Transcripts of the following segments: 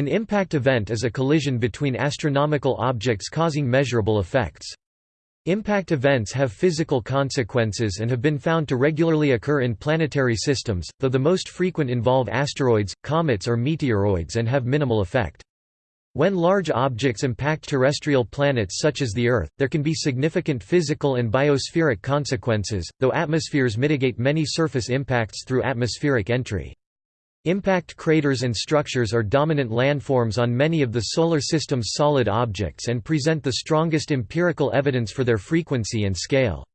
An impact event is a collision between astronomical objects causing measurable effects. Impact events have physical consequences and have been found to regularly occur in planetary systems, though the most frequent involve asteroids, comets or meteoroids and have minimal effect. When large objects impact terrestrial planets such as the Earth, there can be significant physical and biospheric consequences, though atmospheres mitigate many surface impacts through atmospheric entry. Impact craters and structures are dominant landforms on many of the Solar System's solid objects and present the strongest empirical evidence for their frequency and scale.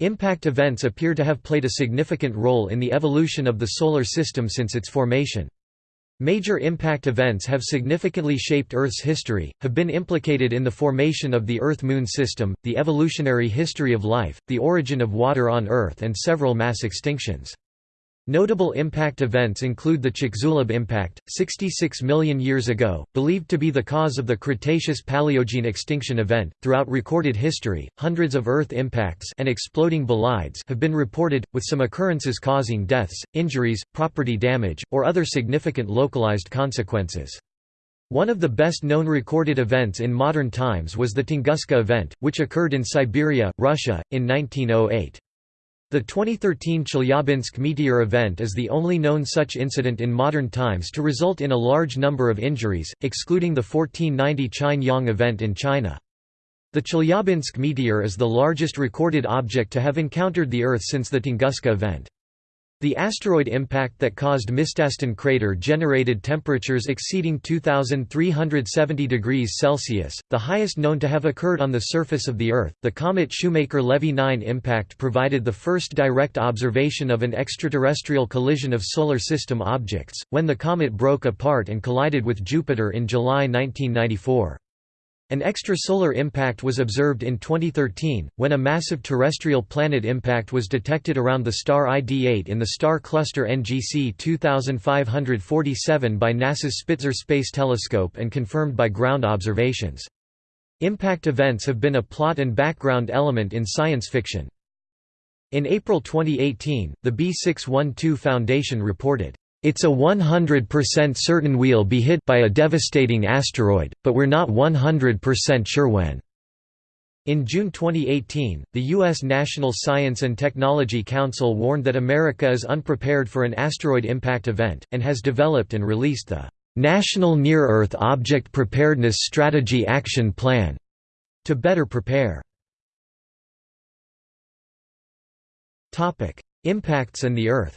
Impact events appear to have played a significant role in the evolution of the Solar System since its formation. Major impact events have significantly shaped Earth's history, have been implicated in the formation of the Earth–Moon system, the evolutionary history of life, the origin of water on Earth and several mass extinctions. Notable impact events include the Chicxulub impact, 66 million years ago, believed to be the cause of the Cretaceous-Paleogene extinction event. Throughout recorded history, hundreds of Earth impacts and exploding bolides have been reported, with some occurrences causing deaths, injuries, property damage, or other significant localized consequences. One of the best-known recorded events in modern times was the Tunguska event, which occurred in Siberia, Russia, in 1908. The 2013 Chelyabinsk meteor event is the only known such incident in modern times to result in a large number of injuries, excluding the 1490 Qingyang event in China. The Chelyabinsk meteor is the largest recorded object to have encountered the Earth since the Tunguska event. The asteroid impact that caused Mistastin crater generated temperatures exceeding 2370 degrees Celsius, the highest known to have occurred on the surface of the Earth. The comet Shoemaker-Levy 9 impact provided the first direct observation of an extraterrestrial collision of solar system objects, when the comet broke apart and collided with Jupiter in July 1994. An extrasolar impact was observed in 2013, when a massive terrestrial planet impact was detected around the star ID8 in the star cluster NGC 2547 by NASA's Spitzer Space Telescope and confirmed by ground observations. Impact events have been a plot and background element in science fiction. In April 2018, the B612 Foundation reported, it's a 100% certain we'll be hit by a devastating asteroid, but we're not 100% sure when. In June 2018, the U.S. National Science and Technology Council warned that America is unprepared for an asteroid impact event, and has developed and released the National Near-Earth Object Preparedness Strategy Action Plan to better prepare. Impacts and the Earth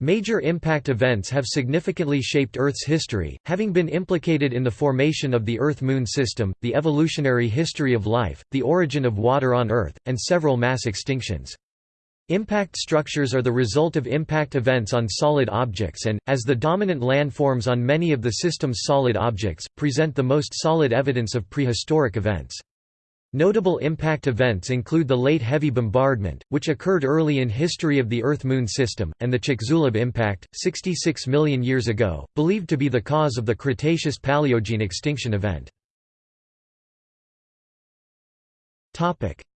Major impact events have significantly shaped Earth's history, having been implicated in the formation of the Earth–Moon system, the evolutionary history of life, the origin of water on Earth, and several mass extinctions. Impact structures are the result of impact events on solid objects and, as the dominant landforms on many of the system's solid objects, present the most solid evidence of prehistoric events. Notable impact events include the Late Heavy Bombardment, which occurred early in history of the Earth–Moon system, and the Chicxulub impact, 66 million years ago, believed to be the cause of the Cretaceous-Paleogene extinction event.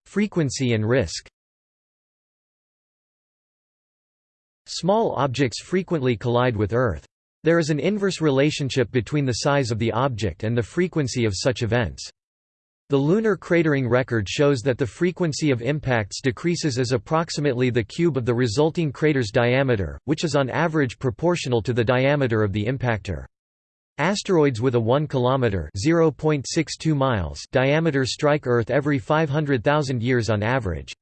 Frequency and risk Small objects frequently collide with Earth. There is an inverse relationship between the size of the object and the frequency of such events. The lunar cratering record shows that the frequency of impacts decreases as approximately the cube of the resulting crater's diameter, which is on average proportional to the diameter of the impactor. Asteroids with a 1 km (0.62 miles) diameter strike Earth every 500,000 years on average.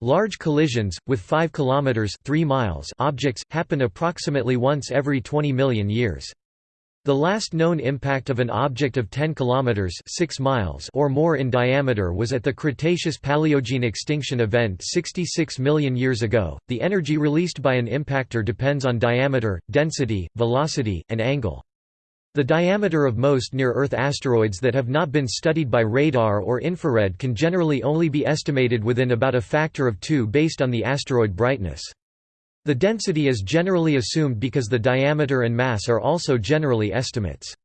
Large collisions with 5 km (3 miles) objects happen approximately once every 20 million years. The last known impact of an object of 10 kilometers 6 miles or more in diameter was at the Cretaceous-Paleogene extinction event 66 million years ago. The energy released by an impactor depends on diameter, density, velocity, and angle. The diameter of most near-Earth asteroids that have not been studied by radar or infrared can generally only be estimated within about a factor of 2 based on the asteroid brightness. The density is generally assumed because the diameter and mass are also generally estimates.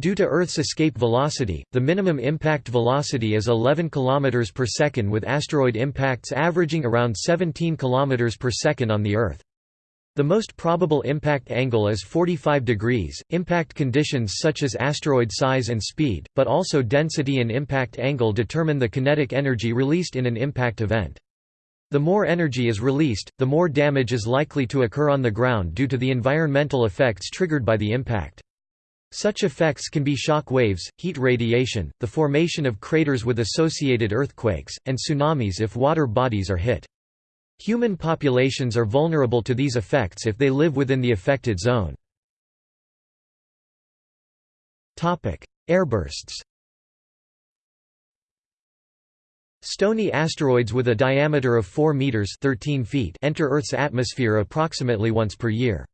Due to Earth's escape velocity, the minimum impact velocity is 11 km per second with asteroid impacts averaging around 17 km per second on the Earth. The most probable impact angle is 45 degrees. Impact conditions such as asteroid size and speed, but also density and impact angle determine the kinetic energy released in an impact event. The more energy is released, the more damage is likely to occur on the ground due to the environmental effects triggered by the impact. Such effects can be shock waves, heat radiation, the formation of craters with associated earthquakes, and tsunamis if water bodies are hit. Human populations are vulnerable to these effects if they live within the affected zone. Airbursts Stony asteroids with a diameter of 4 meters 13 feet enter Earth's atmosphere approximately once per year.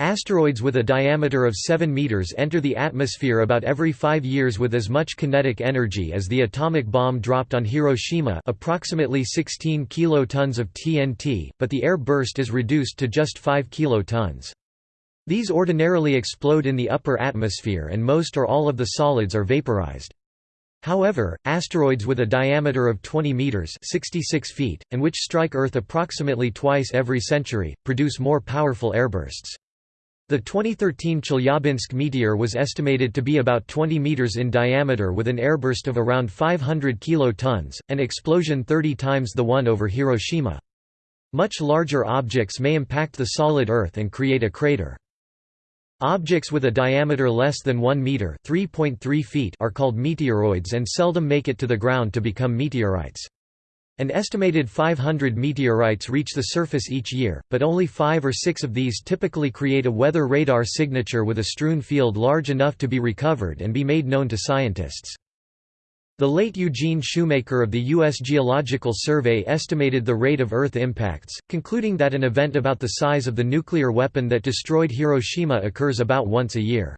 Asteroids with a diameter of 7 meters enter the atmosphere about every 5 years with as much kinetic energy as the atomic bomb dropped on Hiroshima, approximately 16 kilotons of TNT, but the air burst is reduced to just 5 kilotons. These ordinarily explode in the upper atmosphere and most or all of the solids are vaporized. However, asteroids with a diameter of 20 meters (66 feet) and which strike Earth approximately twice every century, produce more powerful airbursts. The 2013 Chelyabinsk meteor was estimated to be about 20 meters in diameter with an airburst of around 500 kilotons, an explosion 30 times the one over Hiroshima. Much larger objects may impact the solid Earth and create a crater. Objects with a diameter less than 1 meter (3.3 feet) are called meteoroids and seldom make it to the ground to become meteorites. An estimated 500 meteorites reach the surface each year, but only five or six of these typically create a weather radar signature with a strewn field large enough to be recovered and be made known to scientists. The late Eugene Shoemaker of the U.S. Geological Survey estimated the rate of Earth impacts, concluding that an event about the size of the nuclear weapon that destroyed Hiroshima occurs about once a year.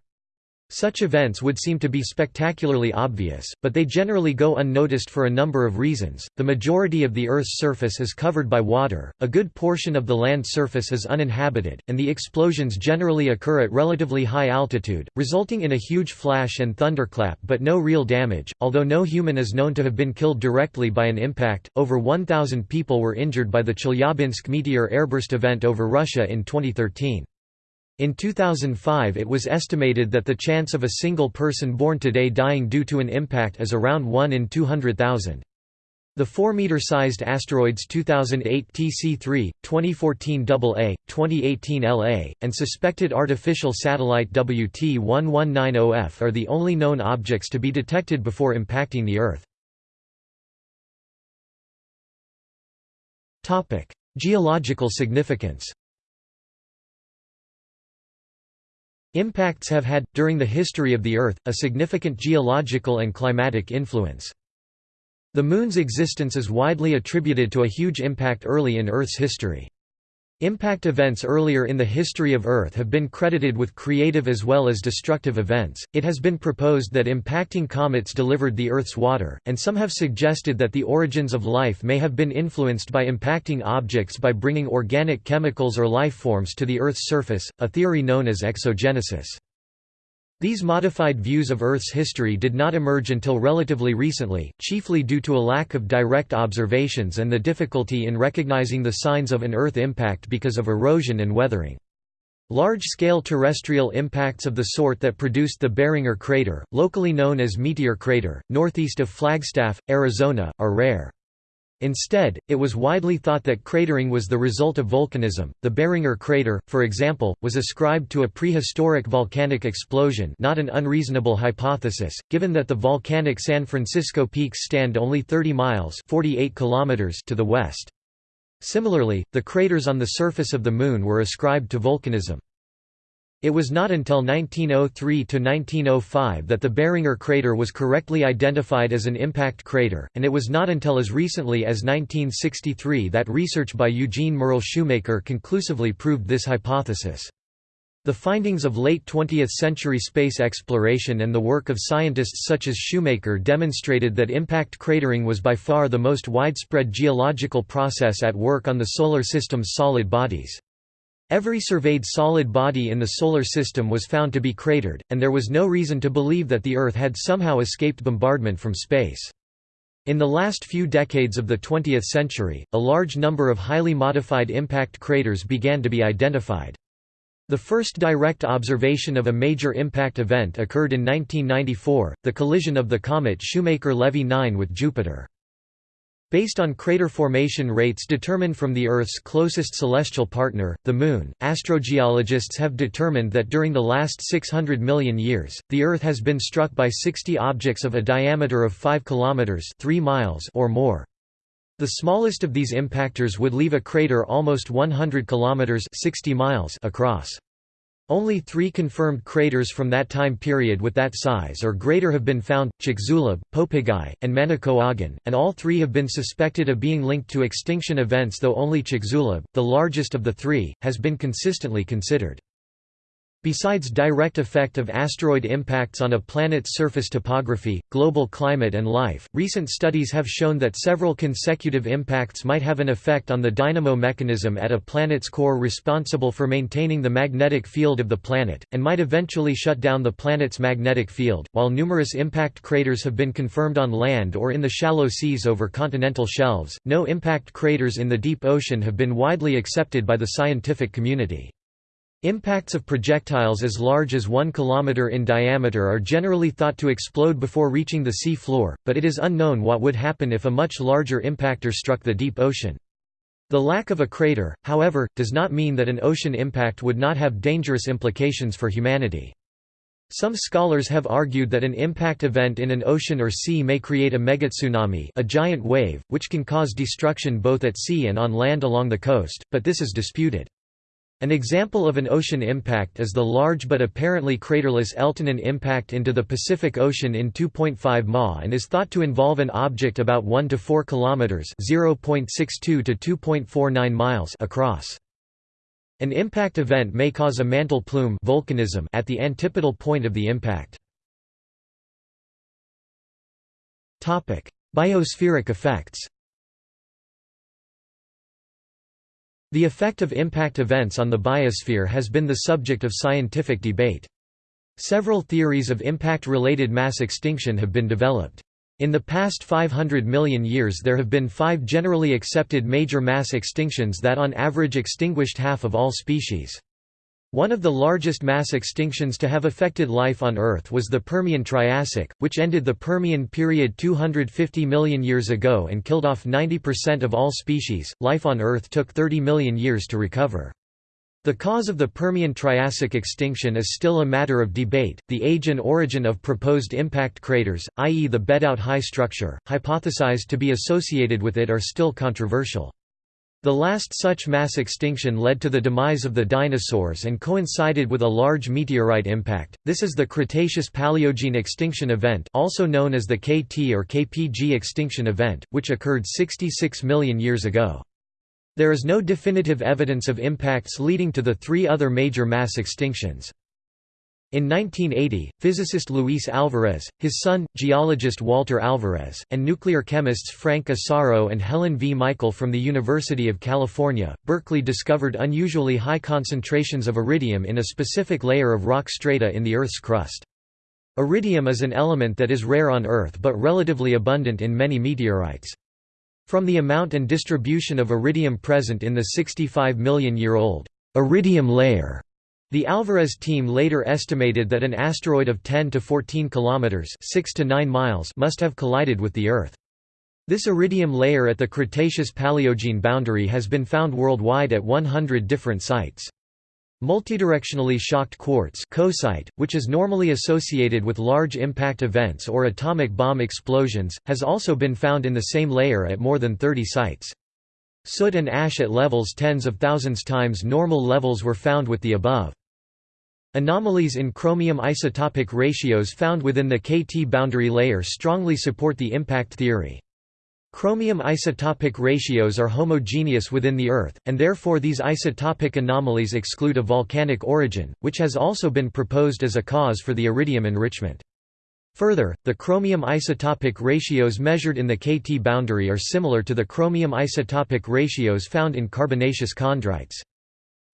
Such events would seem to be spectacularly obvious, but they generally go unnoticed for a number of reasons. The majority of the Earth's surface is covered by water, a good portion of the land surface is uninhabited, and the explosions generally occur at relatively high altitude, resulting in a huge flash and thunderclap but no real damage. Although no human is known to have been killed directly by an impact, over 1,000 people were injured by the Chelyabinsk meteor airburst event over Russia in 2013. In 2005 it was estimated that the chance of a single person born today dying due to an impact is around 1 in 200,000. The 4-meter-sized asteroids 2008 TC3, 2014 AA, 2018 LA, and suspected artificial satellite WT1190F are the only known objects to be detected before impacting the Earth. Geological significance Impacts have had, during the history of the Earth, a significant geological and climatic influence. The Moon's existence is widely attributed to a huge impact early in Earth's history. Impact events earlier in the history of Earth have been credited with creative as well as destructive events. It has been proposed that impacting comets delivered the Earth's water, and some have suggested that the origins of life may have been influenced by impacting objects by bringing organic chemicals or life forms to the Earth's surface, a theory known as exogenesis. These modified views of Earth's history did not emerge until relatively recently, chiefly due to a lack of direct observations and the difficulty in recognizing the signs of an Earth impact because of erosion and weathering. Large-scale terrestrial impacts of the sort that produced the Barringer crater, locally known as Meteor Crater, northeast of Flagstaff, Arizona, are rare. Instead, it was widely thought that cratering was the result of volcanism. The Barringer crater, for example, was ascribed to a prehistoric volcanic explosion, not an unreasonable hypothesis, given that the volcanic San Francisco peaks stand only 30 miles (48 kilometers) to the west. Similarly, the craters on the surface of the Moon were ascribed to volcanism. It was not until 1903 to 1905 that the Barringer crater was correctly identified as an impact crater, and it was not until as recently as 1963 that research by Eugene Merle Shoemaker conclusively proved this hypothesis. The findings of late 20th-century space exploration and the work of scientists such as Shoemaker demonstrated that impact cratering was by far the most widespread geological process at work on the Solar System's solid bodies. Every surveyed solid body in the Solar System was found to be cratered, and there was no reason to believe that the Earth had somehow escaped bombardment from space. In the last few decades of the 20th century, a large number of highly modified impact craters began to be identified. The first direct observation of a major impact event occurred in 1994, the collision of the comet Shoemaker-Levy 9 with Jupiter. Based on crater formation rates determined from the Earth's closest celestial partner, the Moon, astrogeologists have determined that during the last 600 million years, the Earth has been struck by 60 objects of a diameter of 5 km 3 miles or more. The smallest of these impactors would leave a crater almost 100 km 60 miles across. Only three confirmed craters from that time period with that size or greater have been found, Chicxulub, Popigai, and Manicouagan, and all three have been suspected of being linked to extinction events though only Chicxulub, the largest of the three, has been consistently considered. Besides direct effect of asteroid impacts on a planet's surface topography, global climate and life, recent studies have shown that several consecutive impacts might have an effect on the dynamo mechanism at a planet's core responsible for maintaining the magnetic field of the planet, and might eventually shut down the planet's magnetic field. While numerous impact craters have been confirmed on land or in the shallow seas over continental shelves, no impact craters in the deep ocean have been widely accepted by the scientific community. Impacts of projectiles as large as 1 km in diameter are generally thought to explode before reaching the sea floor, but it is unknown what would happen if a much larger impactor struck the deep ocean. The lack of a crater, however, does not mean that an ocean impact would not have dangerous implications for humanity. Some scholars have argued that an impact event in an ocean or sea may create a megatsunami a giant wave, which can cause destruction both at sea and on land along the coast, but this is disputed. An example of an ocean impact is the large but apparently craterless Eltanin impact into the Pacific Ocean in 2.5 Ma and is thought to involve an object about 1 to 4 kilometers (0.62 to 2.49 miles) across. An impact event may cause a mantle plume volcanism at the antipodal point of the impact. Topic: Biospheric effects. The effect of impact events on the biosphere has been the subject of scientific debate. Several theories of impact-related mass extinction have been developed. In the past 500 million years there have been five generally accepted major mass extinctions that on average extinguished half of all species. One of the largest mass extinctions to have affected life on Earth was the Permian-Triassic, which ended the Permian period 250 million years ago and killed off 90% of all species. Life on Earth took 30 million years to recover. The cause of the Permian-Triassic extinction is still a matter of debate. The age and origin of proposed impact craters, i.e. the bedout high structure, hypothesized to be associated with it are still controversial. The last such mass extinction led to the demise of the dinosaurs and coincided with a large meteorite impact. This is the Cretaceous-Paleogene extinction event, also known as the KT or KPG extinction event, which occurred 66 million years ago. There is no definitive evidence of impacts leading to the three other major mass extinctions. In 1980, physicist Luis Alvarez, his son, geologist Walter Alvarez, and nuclear chemists Frank Asaro and Helen V. Michael from the University of California, Berkeley discovered unusually high concentrations of iridium in a specific layer of rock strata in the Earth's crust. Iridium is an element that is rare on Earth but relatively abundant in many meteorites. From the amount and distribution of iridium present in the 65 million year old iridium layer the Alvarez team later estimated that an asteroid of 10 to 14 kilometers, 6 to 9 miles, must have collided with the Earth. This iridium layer at the Cretaceous-Paleogene boundary has been found worldwide at 100 different sites. Multidirectionally shocked quartz which is normally associated with large impact events or atomic bomb explosions, has also been found in the same layer at more than 30 sites. Soot and ash at levels tens of thousands times normal levels were found with the above. Anomalies in chromium isotopic ratios found within the KT boundary layer strongly support the impact theory. Chromium isotopic ratios are homogeneous within the Earth, and therefore these isotopic anomalies exclude a volcanic origin, which has also been proposed as a cause for the iridium enrichment. Further, the chromium isotopic ratios measured in the KT boundary are similar to the chromium isotopic ratios found in carbonaceous chondrites.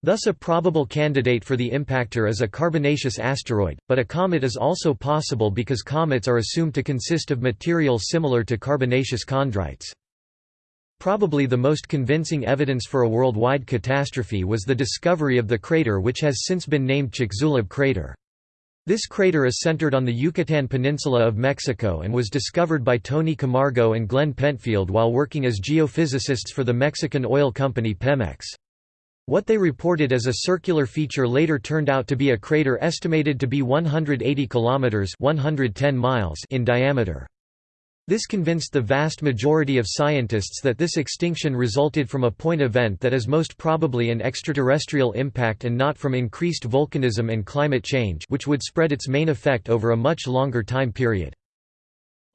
Thus a probable candidate for the impactor is a carbonaceous asteroid, but a comet is also possible because comets are assumed to consist of material similar to carbonaceous chondrites. Probably the most convincing evidence for a worldwide catastrophe was the discovery of the crater which has since been named Chicxulub crater. This crater is centered on the Yucatan Peninsula of Mexico and was discovered by Tony Camargo and Glen Penfield while working as geophysicists for the Mexican oil company Pemex. What they reported as a circular feature later turned out to be a crater estimated to be 180 kilometers (110 miles) in diameter. This convinced the vast majority of scientists that this extinction resulted from a point event that is most probably an extraterrestrial impact and not from increased volcanism and climate change which would spread its main effect over a much longer time period.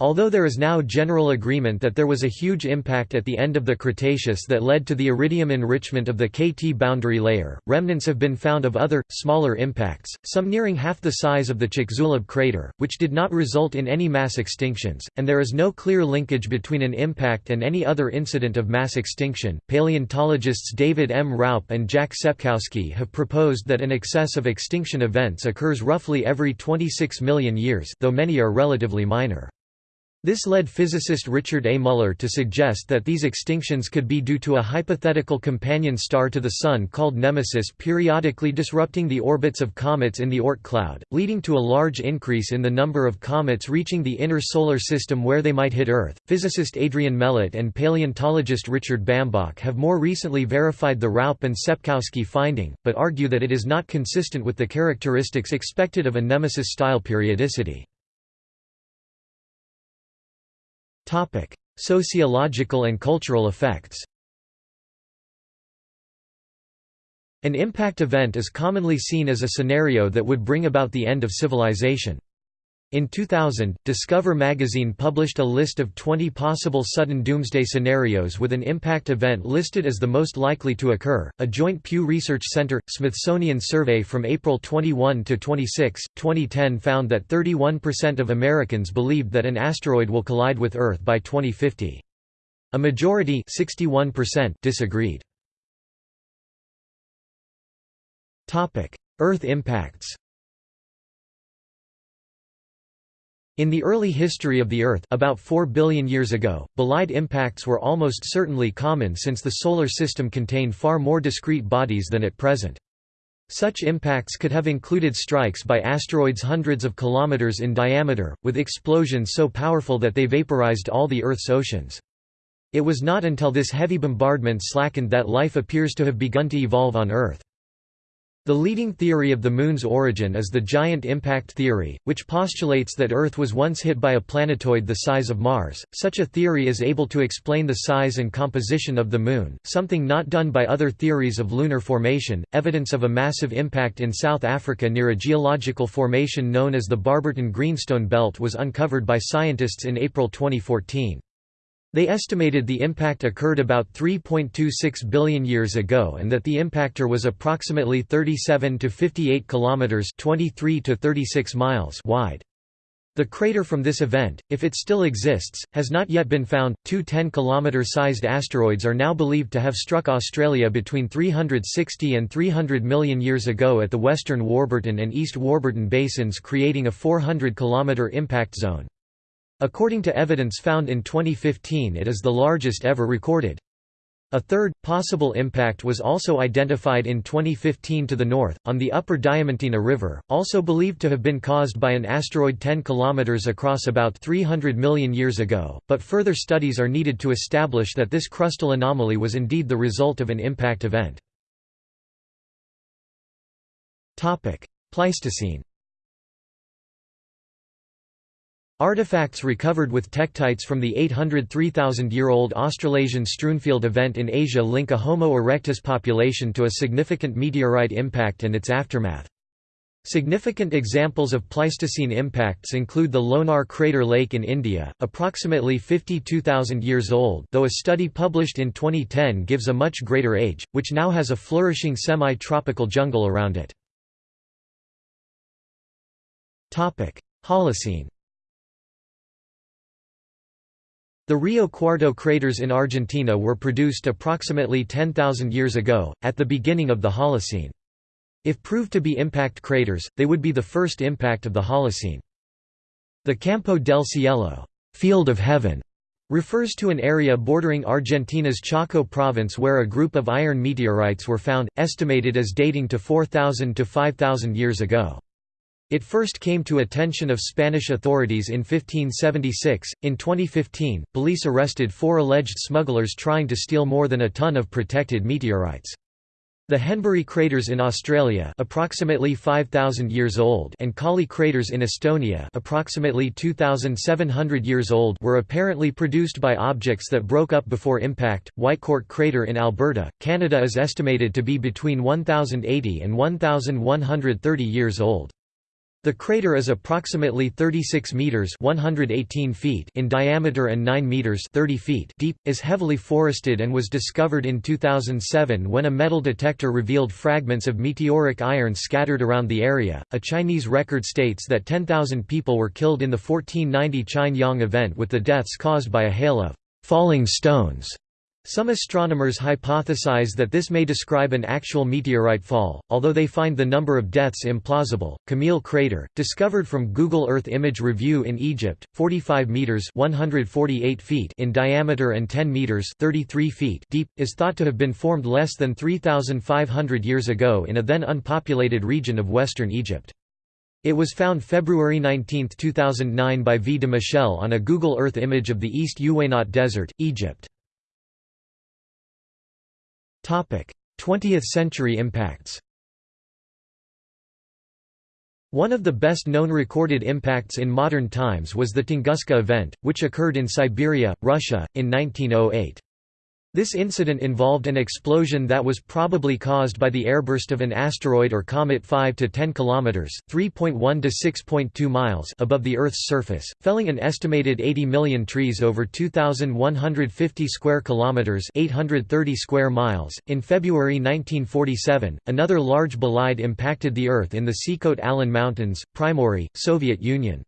Although there is now general agreement that there was a huge impact at the end of the Cretaceous that led to the iridium enrichment of the KT boundary layer, remnants have been found of other, smaller impacts, some nearing half the size of the Chicxulub crater, which did not result in any mass extinctions, and there is no clear linkage between an impact and any other incident of mass extinction. Paleontologists David M. Raup and Jack Sepkoski have proposed that an excess of extinction events occurs roughly every 26 million years, though many are relatively minor. This led physicist Richard A. Muller to suggest that these extinctions could be due to a hypothetical companion star to the Sun called Nemesis periodically disrupting the orbits of comets in the Oort cloud, leading to a large increase in the number of comets reaching the inner solar system where they might hit Earth. Physicist Adrian Melott and paleontologist Richard Bambach have more recently verified the Raup and Sepkoski finding, but argue that it is not consistent with the characteristics expected of a Nemesis style periodicity. Sociological and cultural effects An impact event is commonly seen as a scenario that would bring about the end of civilization. In 2000, Discover magazine published a list of 20 possible sudden doomsday scenarios with an impact event listed as the most likely to occur. A joint Pew Research Center Smithsonian survey from April 21 to 26, 2010 found that 31% of Americans believed that an asteroid will collide with Earth by 2050. A majority, 61%, disagreed. Topic: Earth impacts. In the early history of the Earth about 4 billion years ago, bolide impacts were almost certainly common since the Solar System contained far more discrete bodies than at present. Such impacts could have included strikes by asteroids hundreds of kilometers in diameter, with explosions so powerful that they vaporized all the Earth's oceans. It was not until this heavy bombardment slackened that life appears to have begun to evolve on Earth. The leading theory of the Moon's origin is the giant impact theory, which postulates that Earth was once hit by a planetoid the size of Mars. Such a theory is able to explain the size and composition of the Moon, something not done by other theories of lunar formation. Evidence of a massive impact in South Africa near a geological formation known as the Barberton Greenstone Belt was uncovered by scientists in April 2014. They estimated the impact occurred about 3.26 billion years ago and that the impactor was approximately 37 to 58 kilometers, 23 to 36 miles wide. The crater from this event, if it still exists, has not yet been found. Two 10 kilometer sized asteroids are now believed to have struck Australia between 360 and 300 million years ago at the western Warburton and East Warburton basins, creating a 400 kilometer impact zone. According to evidence found in 2015 it is the largest ever recorded. A third, possible impact was also identified in 2015 to the north, on the upper Diamantina River, also believed to have been caused by an asteroid 10 km across about 300 million years ago, but further studies are needed to establish that this crustal anomaly was indeed the result of an impact event. Pleistocene Artifacts recovered with tektites from the 803,000-year-old Australasian strewnfield event in Asia link a Homo erectus population to a significant meteorite impact and its aftermath. Significant examples of Pleistocene impacts include the Lonar crater lake in India, approximately 52,000 years old though a study published in 2010 gives a much greater age, which now has a flourishing semi-tropical jungle around it. Holocene The Rio Cuarto craters in Argentina were produced approximately 10,000 years ago, at the beginning of the Holocene. If proved to be impact craters, they would be the first impact of the Holocene. The Campo del Cielo field of heaven", refers to an area bordering Argentina's Chaco province where a group of iron meteorites were found, estimated as dating to 4,000 to 5,000 years ago. It first came to attention of Spanish authorities in 1576. In 2015, police arrested four alleged smugglers trying to steal more than a ton of protected meteorites. The Henbury craters in Australia, approximately 5000 years old, and Kaali craters in Estonia, approximately 2700 years old, were apparently produced by objects that broke up before impact. Whitecourt crater in Alberta, Canada is estimated to be between 1080 and 1130 years old. The crater is approximately 36 meters (118 feet) in diameter and 9 meters (30 feet) deep, is heavily forested and was discovered in 2007 when a metal detector revealed fragments of meteoric iron scattered around the area. A Chinese record states that 10,000 people were killed in the 1490 Qin event with the deaths caused by a hail of falling stones. Some astronomers hypothesize that this may describe an actual meteorite fall, although they find the number of deaths implausible. Kamil crater, discovered from Google Earth Image Review in Egypt, 45 meters (148 feet) in diameter and 10 meters (33 feet) deep, is thought to have been formed less than 3500 years ago in a then unpopulated region of western Egypt. It was found February 19, 2009 by V. de Michel on a Google Earth image of the East Uweinat Desert, Egypt. 20th-century impacts One of the best known recorded impacts in modern times was the Tunguska event, which occurred in Siberia, Russia, in 1908. This incident involved an explosion that was probably caused by the airburst of an asteroid or comet 5 to 10 kilometers, 3.1 to 6.2 miles above the Earth's surface, felling an estimated 80 million trees over 2150 square kilometers, 830 square miles. In February 1947, another large bolide impacted the Earth in the Sikhote-Alin Mountains, Primorye, Soviet Union.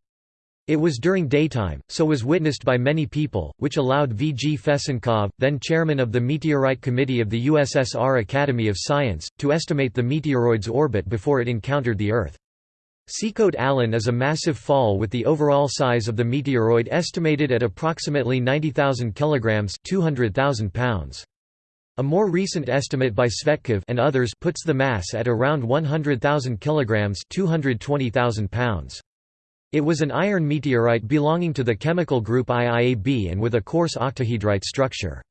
It was during daytime, so was witnessed by many people, which allowed V. G. Fesenkov, then chairman of the Meteorite Committee of the USSR Academy of Science, to estimate the meteoroid's orbit before it encountered the Earth. Sikhote-Alin is a massive fall with the overall size of the meteoroid estimated at approximately 90,000 kilograms (200,000 pounds). A more recent estimate by Tsvetkov and others puts the mass at around 100,000 kilograms (220,000 pounds). It was an iron meteorite belonging to the chemical group IIAB and with a coarse octahedrite structure.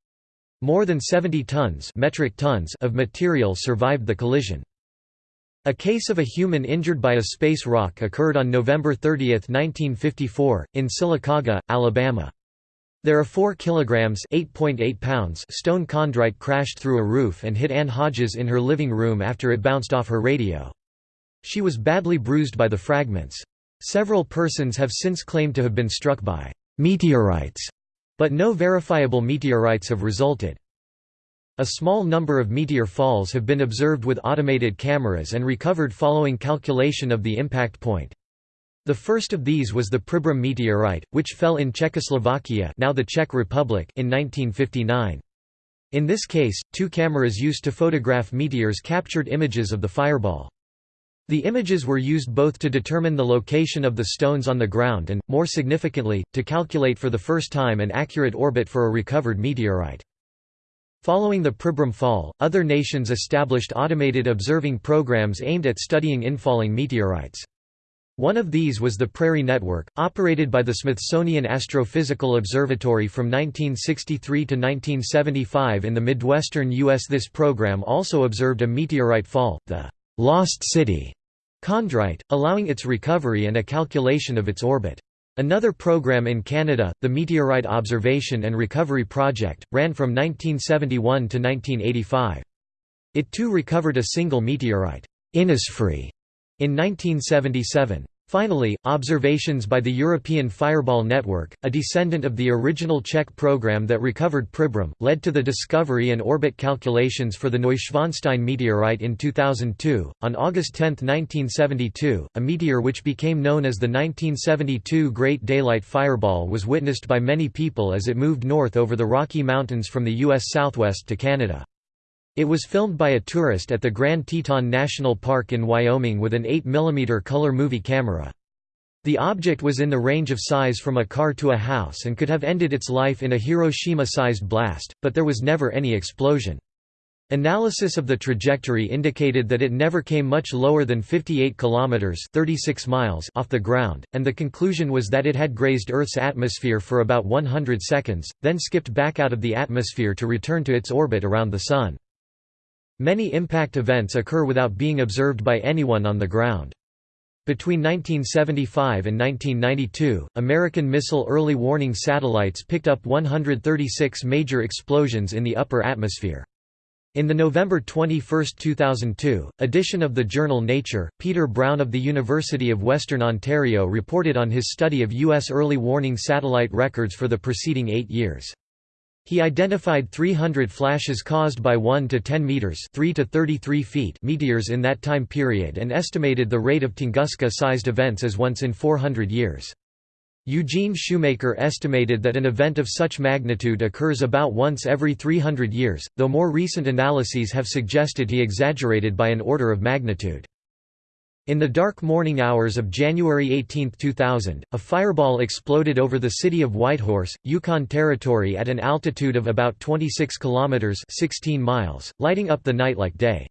More than 70 tons, metric tons of material survived the collision. A case of a human injured by a space rock occurred on November 30, 1954, in Sylacauga, Alabama. There are 4 kilograms (8.8 pounds) stone chondrite crashed through a roof and hit Ann Hodges in her living room after it bounced off her radio. She was badly bruised by the fragments. Several persons have since claimed to have been struck by meteorites, but no verifiable meteorites have resulted. A small number of meteor falls have been observed with automated cameras and recovered following calculation of the impact point. The first of these was the Pribram meteorite, which fell in Czechoslovakia now the Czech Republic in 1959. In this case, two cameras used to photograph meteors captured images of the fireball. The images were used both to determine the location of the stones on the ground and, more significantly, to calculate for the first time an accurate orbit for a recovered meteorite. Following the Pribram fall, other nations established automated observing programs aimed at studying infalling meteorites. One of these was the Prairie Network, operated by the Smithsonian Astrophysical Observatory from 1963 to 1975 in the Midwestern U.S. This program also observed a meteorite fall, the Lost City chondrite, allowing its recovery and a calculation of its orbit. Another program in Canada, the Meteorite Observation and Recovery Project, ran from 1971 to 1985. It too recovered a single meteorite, Innisfree, in 1977. Finally, observations by the European Fireball Network, a descendant of the original Czech program that recovered Pribram, led to the discovery and orbit calculations for the Neuschwanstein meteorite in 2002. On August 10, 1972, a meteor which became known as the 1972 Great Daylight Fireball was witnessed by many people as it moved north over the Rocky Mountains from the U.S. southwest to Canada. It was filmed by a tourist at the Grand Teton National Park in Wyoming with an 8 mm color movie camera. The object was in the range of size from a car to a house and could have ended its life in a Hiroshima-sized blast, but there was never any explosion. Analysis of the trajectory indicated that it never came much lower than 58 kilometers (36 miles) off the ground, and the conclusion was that it had grazed Earth's atmosphere for about 100 seconds, then skipped back out of the atmosphere to return to its orbit around the sun. Many impact events occur without being observed by anyone on the ground. Between 1975 and 1992, American missile early warning satellites picked up 136 major explosions in the upper atmosphere. In the November 21, 2002, edition of the journal Nature, Peter Brown of the University of Western Ontario reported on his study of U.S. early warning satellite records for the preceding eight years. He identified 300 flashes caused by 1 to 10 meters, 3 to 33 feet meteors in that time period and estimated the rate of Tunguska-sized events as once in 400 years. Eugene Shoemaker estimated that an event of such magnitude occurs about once every 300 years, though more recent analyses have suggested he exaggerated by an order of magnitude. In the dark morning hours of January 18, 2000, a fireball exploded over the city of Whitehorse, Yukon Territory at an altitude of about 26 kilometers (16 miles), lighting up the night like day.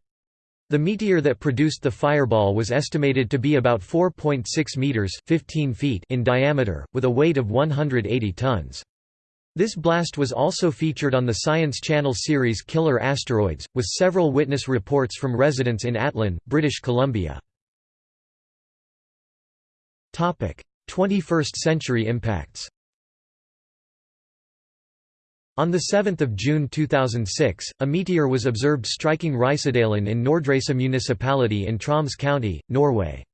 The meteor that produced the fireball was estimated to be about 4.6 meters (15 feet) in diameter, with a weight of 180 tons. This blast was also featured on the Science Channel series Killer Asteroids, with several witness reports from residents in Atlin, British Columbia. 21st century impacts On 7 June 2006, a meteor was observed striking Reisadalen in Nordreisa municipality in Troms County, Norway.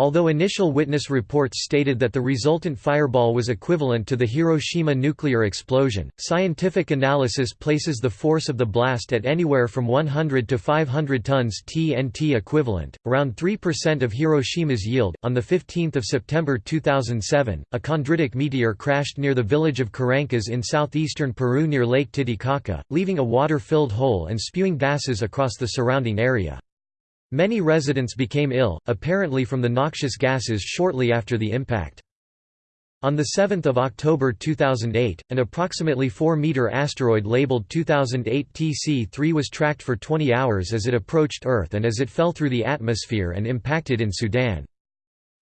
Although initial witness reports stated that the resultant fireball was equivalent to the Hiroshima nuclear explosion, scientific analysis places the force of the blast at anywhere from 100 to 500 tons TNT equivalent, around 3% of Hiroshima's yield. On the 15th of September 2007, a chondritic meteor crashed near the village of Carancas in southeastern Peru near Lake Titicaca, leaving a water-filled hole and spewing gases across the surrounding area. Many residents became ill, apparently from the noxious gases shortly after the impact. On 7 October 2008, an approximately 4-meter asteroid labeled 2008 TC-3 was tracked for 20 hours as it approached Earth and as it fell through the atmosphere and impacted in Sudan.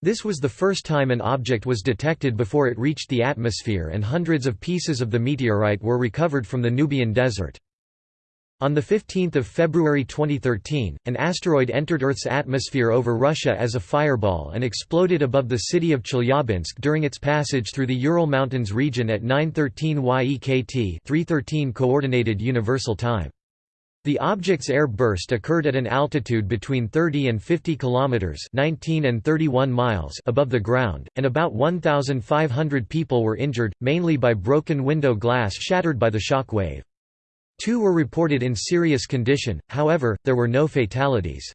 This was the first time an object was detected before it reached the atmosphere and hundreds of pieces of the meteorite were recovered from the Nubian desert. On 15 February 2013, an asteroid entered Earth's atmosphere over Russia as a fireball and exploded above the city of Chelyabinsk during its passage through the Ural Mountains region at 9:13 YEKT 3:13 Coordinated Universal Time. The object's air burst occurred at an altitude between 30 and 50 kilometers (19 and 31 miles) above the ground, and about 1,500 people were injured, mainly by broken window glass shattered by the shock wave. Two were reported in serious condition, however, there were no fatalities.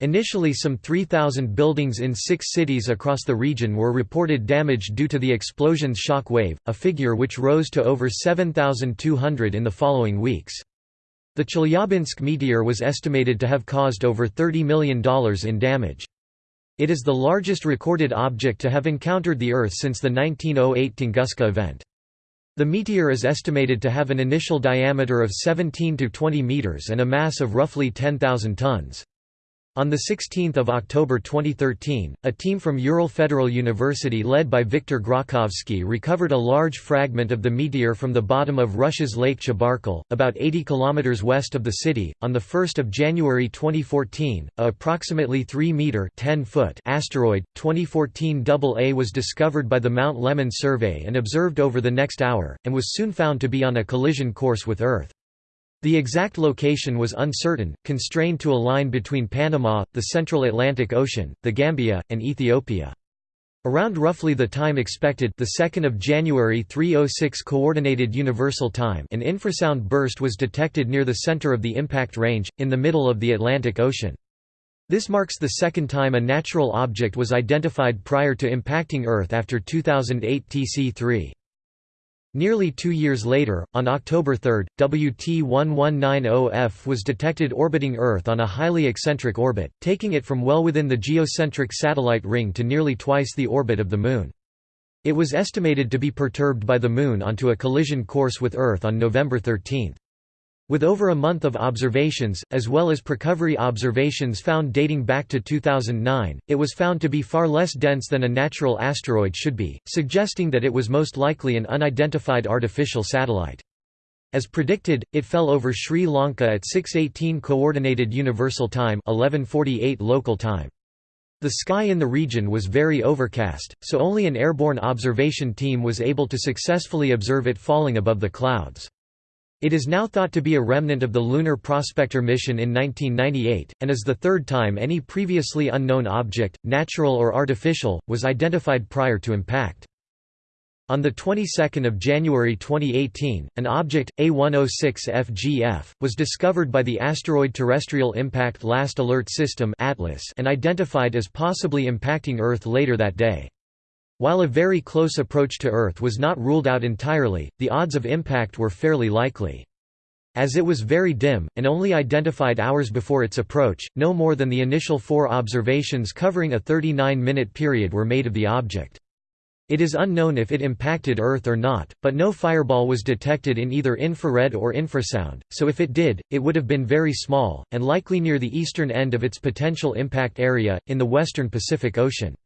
Initially some 3,000 buildings in six cities across the region were reported damaged due to the explosion's shock wave, a figure which rose to over 7,200 in the following weeks. The Chelyabinsk meteor was estimated to have caused over $30 million in damage. It is the largest recorded object to have encountered the Earth since the 1908 Tunguska event. The meteor is estimated to have an initial diameter of 17 to 20 meters and a mass of roughly 10,000 tons. On 16 October 2013, a team from Ural Federal University led by Viktor Grokhovsky recovered a large fragment of the meteor from the bottom of Russia's Lake Chebarkul, about 80 km west of the city. On 1 January 2014, a approximately 3-meter asteroid, 2014 AA was discovered by the Mount Lemmon survey and observed over the next hour, and was soon found to be on a collision course with Earth. The exact location was uncertain, constrained to a line between Panama, the central Atlantic Ocean, the Gambia, and Ethiopia. Around roughly the time expected the 2nd of January 306 coordinated universal time an infrasound burst was detected near the center of the impact range in the middle of the Atlantic Ocean. This marks the second time a natural object was identified prior to impacting Earth after 2008 TC3. Nearly two years later, on October 3, WT1190F was detected orbiting Earth on a highly eccentric orbit, taking it from well within the geocentric satellite ring to nearly twice the orbit of the Moon. It was estimated to be perturbed by the Moon onto a collision course with Earth on November 13. With over a month of observations, as well as precovery observations found dating back to 2009, it was found to be far less dense than a natural asteroid should be, suggesting that it was most likely an unidentified artificial satellite. As predicted, it fell over Sri Lanka at 6:18 coordinated universal time, 11:48 local time. The sky in the region was very overcast, so only an airborne observation team was able to successfully observe it falling above the clouds. It is now thought to be a remnant of the Lunar Prospector mission in 1998, and is the third time any previously unknown object, natural or artificial, was identified prior to impact. On the 22nd of January 2018, an object, A106FGF, was discovered by the Asteroid Terrestrial Impact Last Alert System (ATLAS) and identified as possibly impacting Earth later that day. While a very close approach to Earth was not ruled out entirely, the odds of impact were fairly likely. As it was very dim, and only identified hours before its approach, no more than the initial four observations covering a 39-minute period were made of the object. It is unknown if it impacted Earth or not, but no fireball was detected in either infrared or infrasound, so if it did, it would have been very small, and likely near the eastern end of its potential impact area, in the western Pacific Ocean.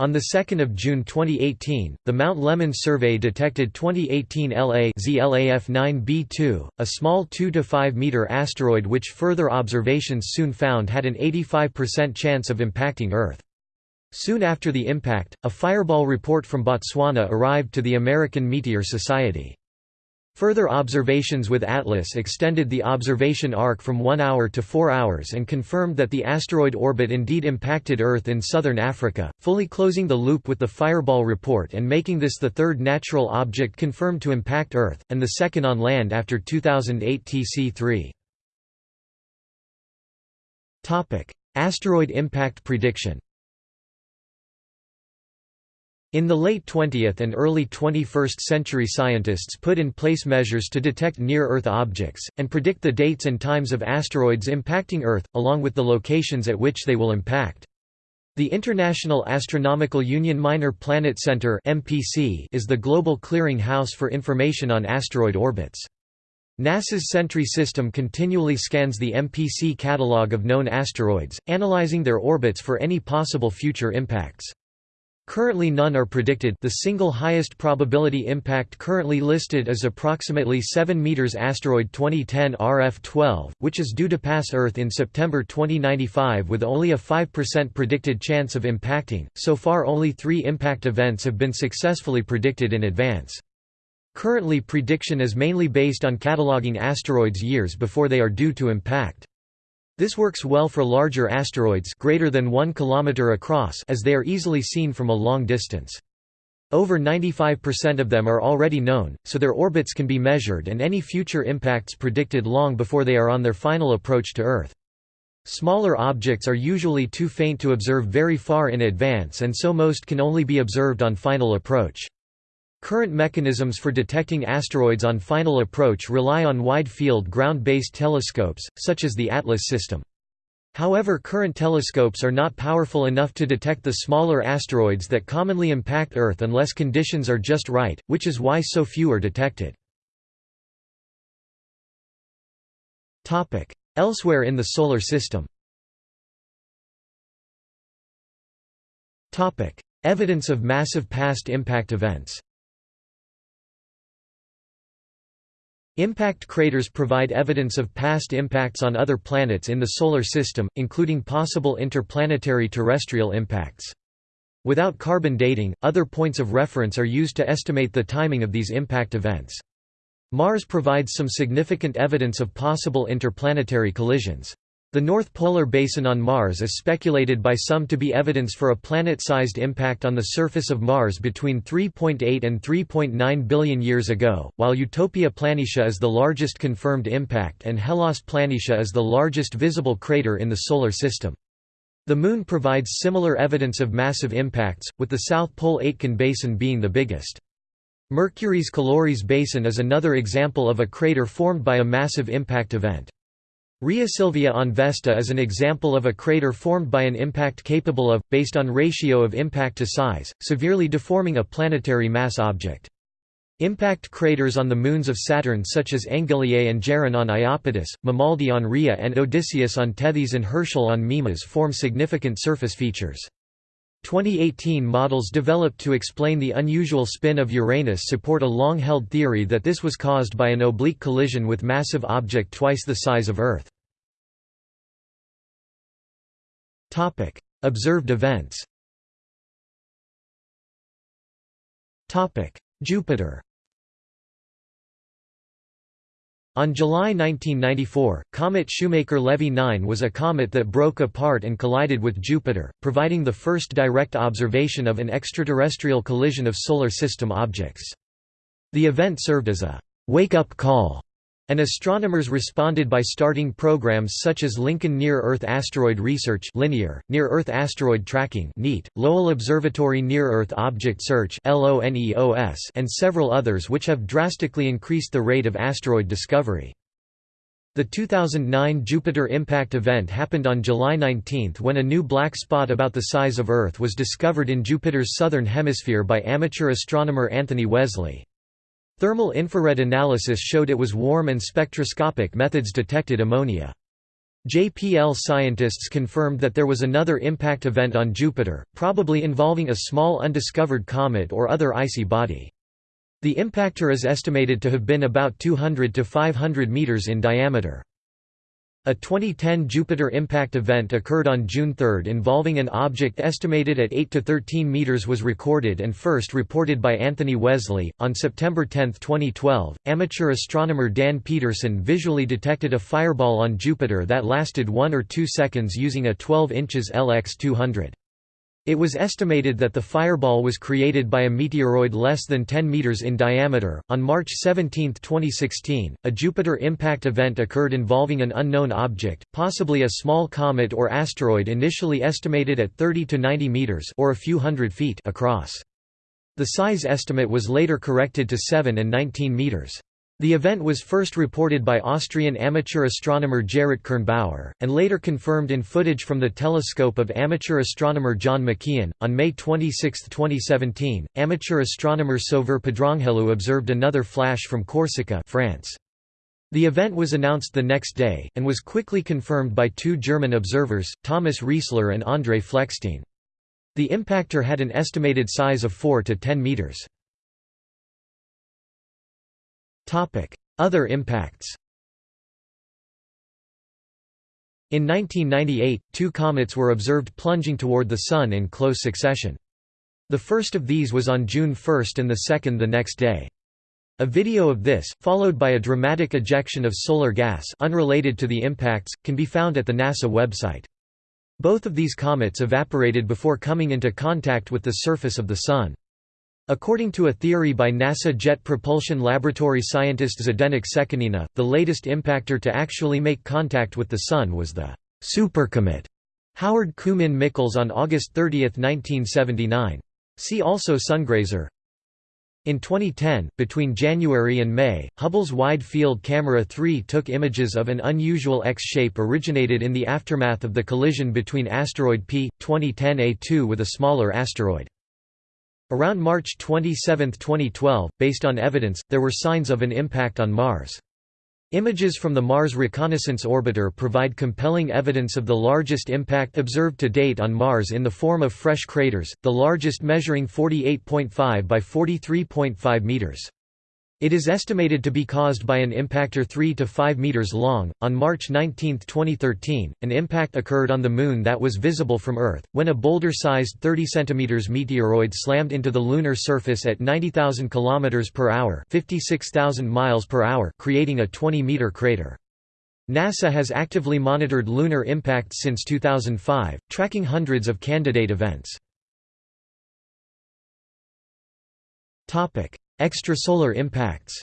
On 2 June 2018, the Mount Lemmon survey detected 2018 LA ZLAF-9B2, a small 2–5 meter asteroid which further observations soon found had an 85% chance of impacting Earth. Soon after the impact, a fireball report from Botswana arrived to the American Meteor Society. Further observations with ATLAS extended the observation arc from one hour to four hours and confirmed that the asteroid orbit indeed impacted Earth in southern Africa, fully closing the loop with the Fireball report and making this the third natural object confirmed to impact Earth, and the second on land after 2008 TC3. Asteroid impact prediction in the late 20th and early 21st century scientists put in place measures to detect near-Earth objects, and predict the dates and times of asteroids impacting Earth, along with the locations at which they will impact. The International Astronomical Union Minor Planet Center is the global clearing house for information on asteroid orbits. NASA's Sentry system continually scans the MPC catalog of known asteroids, analyzing their orbits for any possible future impacts. Currently none are predicted the single highest probability impact currently listed is approximately 7 meters asteroid 2010 RF-12, which is due to pass Earth in September 2095 with only a 5% predicted chance of impacting. So far only three impact events have been successfully predicted in advance. Currently prediction is mainly based on cataloging asteroids years before they are due to impact. This works well for larger asteroids greater than 1 km across as they are easily seen from a long distance. Over 95% of them are already known, so their orbits can be measured and any future impacts predicted long before they are on their final approach to Earth. Smaller objects are usually too faint to observe very far in advance and so most can only be observed on final approach. Current mechanisms for detecting asteroids on final approach rely on wide-field ground-based telescopes, such as the ATLAS system. However current telescopes are not powerful enough to detect the smaller asteroids that commonly impact Earth unless conditions are just right, which is why so few are detected. Elsewhere in the Solar System Evidence of massive past impact events Impact craters provide evidence of past impacts on other planets in the Solar System, including possible interplanetary terrestrial impacts. Without carbon dating, other points of reference are used to estimate the timing of these impact events. Mars provides some significant evidence of possible interplanetary collisions. The North Polar Basin on Mars is speculated by some to be evidence for a planet-sized impact on the surface of Mars between 3.8 and 3.9 billion years ago, while Utopia Planitia is the largest confirmed impact and Hellas Planitia is the largest visible crater in the Solar System. The Moon provides similar evidence of massive impacts, with the South Pole Aitken Basin being the biggest. Mercury's Caloris Basin is another example of a crater formed by a massive impact event. Rhea Silvia on Vesta is an example of a crater formed by an impact capable of, based on ratio of impact to size, severely deforming a planetary mass object. Impact craters on the moons of Saturn such as Engelier and Gerin on Iapetus, Mamaldi on Rhea and Odysseus on Tethys and Herschel on Mimas form significant surface features. 2018 models developed to explain the unusual spin of Uranus support a long-held theory that this was caused by an oblique collision with massive object twice the size of Earth. Topic: Observed events. Topic: Jupiter. On July 1994, comet Shoemaker-Levy 9 was a comet that broke apart and collided with Jupiter, providing the first direct observation of an extraterrestrial collision of Solar System objects. The event served as a wake-up call and astronomers responded by starting programs such as Lincoln Near-Earth Asteroid Research Linear, Near-Earth Asteroid Tracking NEAT, Lowell Observatory Near-Earth Object Search and several others which have drastically increased the rate of asteroid discovery. The 2009 Jupiter impact event happened on July 19 when a new black spot about the size of Earth was discovered in Jupiter's southern hemisphere by amateur astronomer Anthony Wesley. Thermal infrared analysis showed it was warm and spectroscopic methods detected ammonia. JPL scientists confirmed that there was another impact event on Jupiter, probably involving a small undiscovered comet or other icy body. The impactor is estimated to have been about 200 to 500 meters in diameter. A 2010 Jupiter impact event occurred on June 3 involving an object estimated at 8 to 13 meters was recorded and first reported by Anthony Wesley. On September 10, 2012, amateur astronomer Dan Peterson visually detected a fireball on Jupiter that lasted 1 or 2 seconds using a 12 inches LX200. It was estimated that the fireball was created by a meteoroid less than 10 meters in diameter. On March 17, 2016, a Jupiter impact event occurred involving an unknown object, possibly a small comet or asteroid initially estimated at 30 to 90 meters or a few hundred feet across. The size estimate was later corrected to 7 and 19 meters. The event was first reported by Austrian amateur astronomer Gerrit Kernbauer, and later confirmed in footage from the telescope of amateur astronomer John McKeon. On May 26, 2017, amateur astronomer Sauveur Pedranghelu observed another flash from Corsica, France. The event was announced the next day, and was quickly confirmed by two German observers, Thomas Riessler and André Fleckstein. The impactor had an estimated size of 4 to 10 meters. Other impacts In 1998, two comets were observed plunging toward the Sun in close succession. The first of these was on June 1 and the second the next day. A video of this, followed by a dramatic ejection of solar gas unrelated to the impacts, can be found at the NASA website. Both of these comets evaporated before coming into contact with the surface of the Sun. According to a theory by NASA Jet Propulsion Laboratory scientist Zdenek Sekanina, the latest impactor to actually make contact with the Sun was the supercomet Howard Koomen Michels on August 30, 1979. See also Sungrazer. In 2010, between January and May, Hubble's Wide Field Camera 3 took images of an unusual X-shape originated in the aftermath of the collision between asteroid P. 2010 A2 with a smaller asteroid. Around March 27, 2012, based on evidence, there were signs of an impact on Mars. Images from the Mars Reconnaissance Orbiter provide compelling evidence of the largest impact observed to date on Mars in the form of fresh craters, the largest measuring 48.5 by 43.5 meters. It is estimated to be caused by an impactor 3 to 5 meters long. On March 19, 2013, an impact occurred on the Moon that was visible from Earth, when a boulder-sized 30 cm meteoroid slammed into the lunar surface at 90,000 km per hour (56,000 miles per hour), creating a 20-meter crater. NASA has actively monitored lunar impacts since 2005, tracking hundreds of candidate events. Extrasolar impacts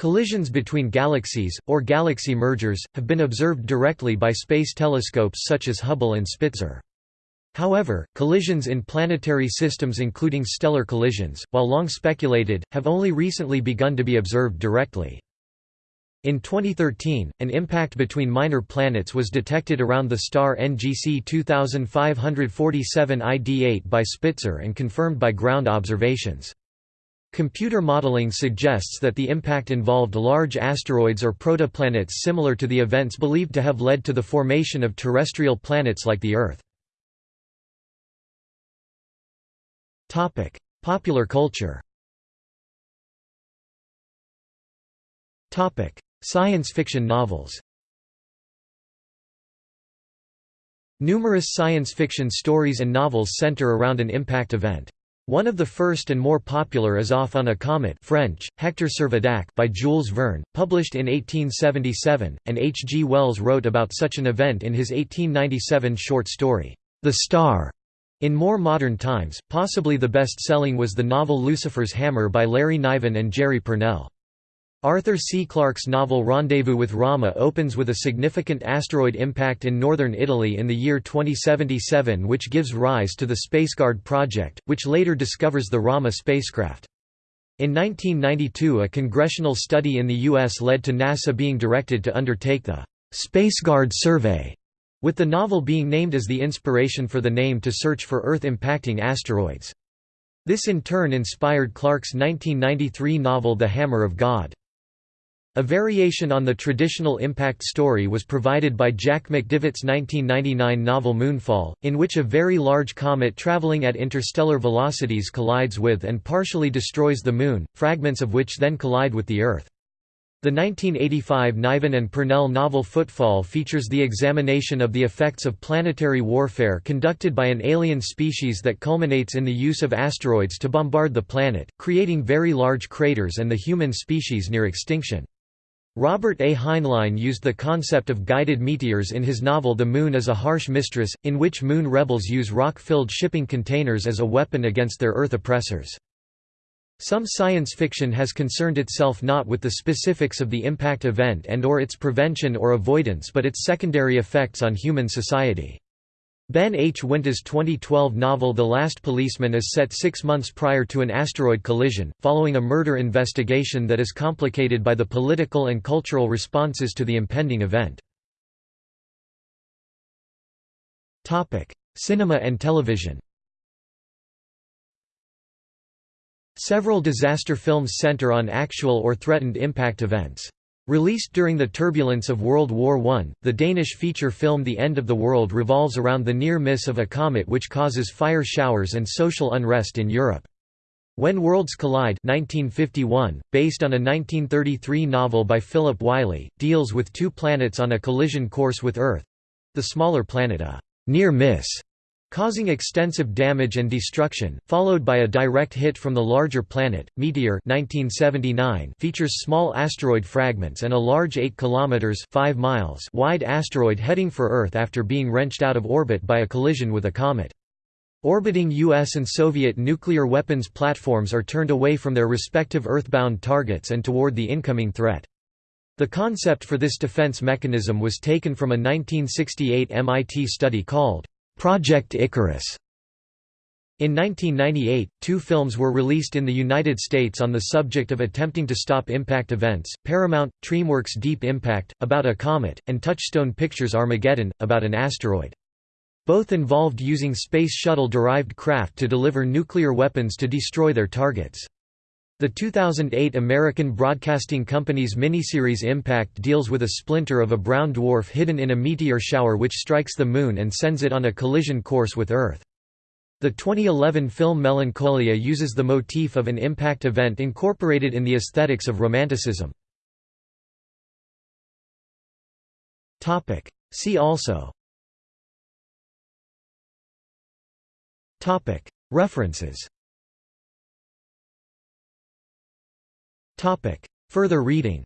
Collisions between galaxies, or galaxy mergers, have been observed directly by space telescopes such as Hubble and Spitzer. However, collisions in planetary systems including stellar collisions, while long speculated, have only recently begun to be observed directly. In 2013, an impact between minor planets was detected around the star NGC 2547 ID8 by Spitzer and confirmed by ground observations. Computer modeling suggests that the impact involved large asteroids or protoplanets similar to the events believed to have led to the formation of terrestrial planets like the Earth. Popular culture. Science fiction novels. Numerous science fiction stories and novels center around an impact event. One of the first and more popular is Off on a Comet French, Hector Servadac by Jules Verne, published in 1877, and H. G. Wells wrote about such an event in his 1897 short story, The Star. In more modern times, possibly the best-selling was the novel Lucifer's Hammer by Larry Niven and Jerry Pournelle. Arthur C. Clarke's novel Rendezvous with Rama opens with a significant asteroid impact in northern Italy in the year 2077 which gives rise to the SpaceGuard project, which later discovers the Rama spacecraft. In 1992 a congressional study in the U.S. led to NASA being directed to undertake the SpaceGuard survey with the novel being named as the inspiration for the name to search for Earth-impacting asteroids. This in turn inspired Clarke's 1993 novel The Hammer of God. A variation on the traditional impact story was provided by Jack McDevitt's 1999 novel Moonfall, in which a very large comet traveling at interstellar velocities collides with and partially destroys the Moon, fragments of which then collide with the Earth. The 1985 Niven and Pournelle novel Footfall features the examination of the effects of planetary warfare conducted by an alien species that culminates in the use of asteroids to bombard the planet, creating very large craters and the human species near extinction. Robert A. Heinlein used the concept of guided meteors in his novel The Moon is a Harsh Mistress, in which Moon rebels use rock-filled shipping containers as a weapon against their Earth oppressors. Some science fiction has concerned itself not with the specifics of the impact event and or its prevention or avoidance but its secondary effects on human society. Ben H. Winters' 2012 novel The Last Policeman is set six months prior to an asteroid collision, following a murder investigation that is complicated by the political and cultural responses to the impending event. Cinema and television Several disaster films center on actual or threatened impact events. Released during the turbulence of World War I, the Danish feature film The End of the World revolves around the near miss of a comet which causes fire showers and social unrest in Europe. When Worlds Collide 1951, based on a 1933 novel by Philip Wylie, deals with two planets on a collision course with Earth—the smaller planet a near miss causing extensive damage and destruction, followed by a direct hit from the larger planet. Meteor 1979 features small asteroid fragments and a large 8 kilometers 5 miles wide asteroid heading for Earth after being wrenched out of orbit by a collision with a comet. Orbiting U.S. and Soviet nuclear weapons platforms are turned away from their respective Earthbound targets and toward the incoming threat. The concept for this defense mechanism was taken from a 1968 MIT study called Project Icarus. In 1998, two films were released in the United States on the subject of attempting to stop impact events, Paramount, DreamWorks Deep Impact, about a comet, and Touchstone Pictures Armageddon, about an asteroid. Both involved using Space Shuttle-derived craft to deliver nuclear weapons to destroy their targets. The 2008 American Broadcasting Company's miniseries Impact deals with a splinter of a brown dwarf hidden in a meteor shower which strikes the Moon and sends it on a collision course with Earth. The 2011 film Melancholia uses the motif of an impact event incorporated in the aesthetics of Romanticism. See also References Further reading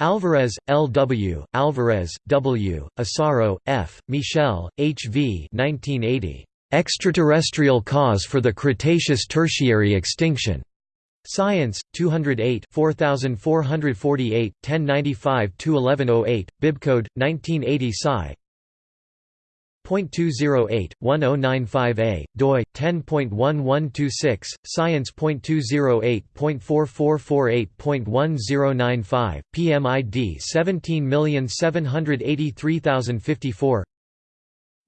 Alvarez, L. W., Alvarez, W., Asaro, F., Michel, H. V. 1980. Extraterrestrial Cause for the Cretaceous-Tertiary Extinction. Science, 208 4448, 1095–1108, bibcode, 1980 Sci. 0.208-1095a, doi, 10.1126, science.208.4448.1095, PMID 17783054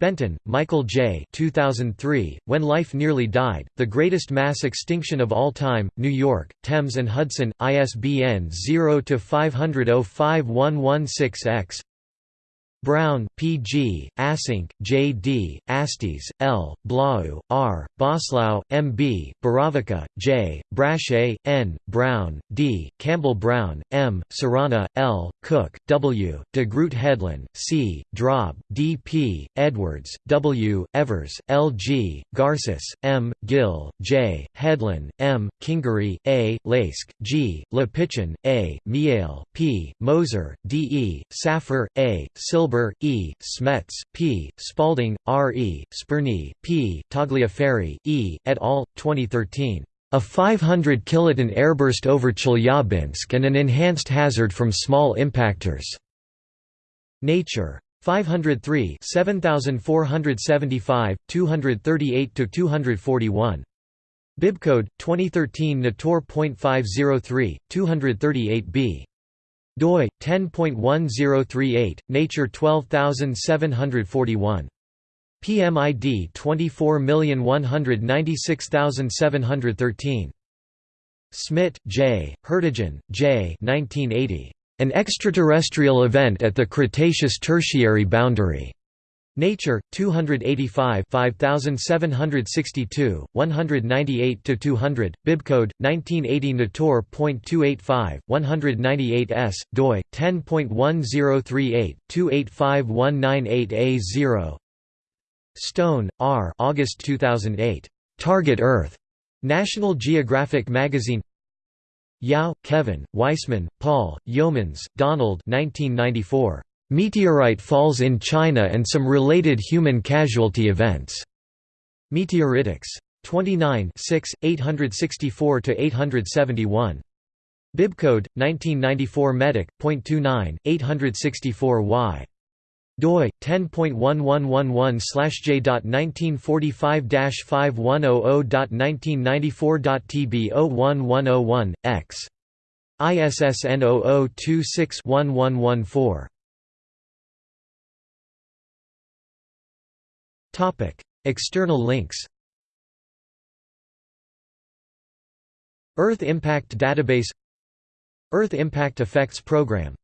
Benton, Michael J. 2003, When Life Nearly Died, The Greatest Mass Extinction of All Time, New York, Thames and Hudson, ISBN 0-500-05116-X Brown, P. G., Assink, J. D., Astiz, L., Blaauw, R., Boslough, M. B., Borovička, J., Brachet, N., Brown, D., Campbell Brown, M., Ceranna, L., Cook, W., de Groot Hedlin, C., Drob, D. P., Edwards, W., Evers, L. G., Garces, M., Gill, J., Hedlin, M., Kingery, A., Laske, G., Le Pichon, A., Mialle, P., Moser, D. E., Saffer, A., Silver Wilbur, E., Smets, P., Spalding, R. E., Spurny, P., Tagliaferri, E., et al., 2013. A 500 kiloton airburst over Chelyabinsk and an enhanced hazard from small impactors. Nature. 503 7475, 238–241. Bibcode, 2013 Nator.503, 238b doi 10.1038 nature 12741 PMID 24196713 Smit, J., Hertogen, J. 1980. An extraterrestrial event at the Cretaceous-Tertiary boundary. Nature, 285 5762, 198–200, bibcode, 1980 Nator.285, 198 s, doi, 10.1038, 285198A0 Stone, R. August 2008. Target Earth. National Geographic Magazine Yau, Kevin, Weissman, Paul, Yeomans, Donald 1994. Meteorite falls in China and some related human casualty events. Meteoritics. 29 6, 864–871. Bibcode, 1994 Medic, .29, 864y. doi 10.1111/j.1945-5100.1994.tb01101 x. ISSN 0026-1114. External links Earth Impact Database Earth Impact Effects Program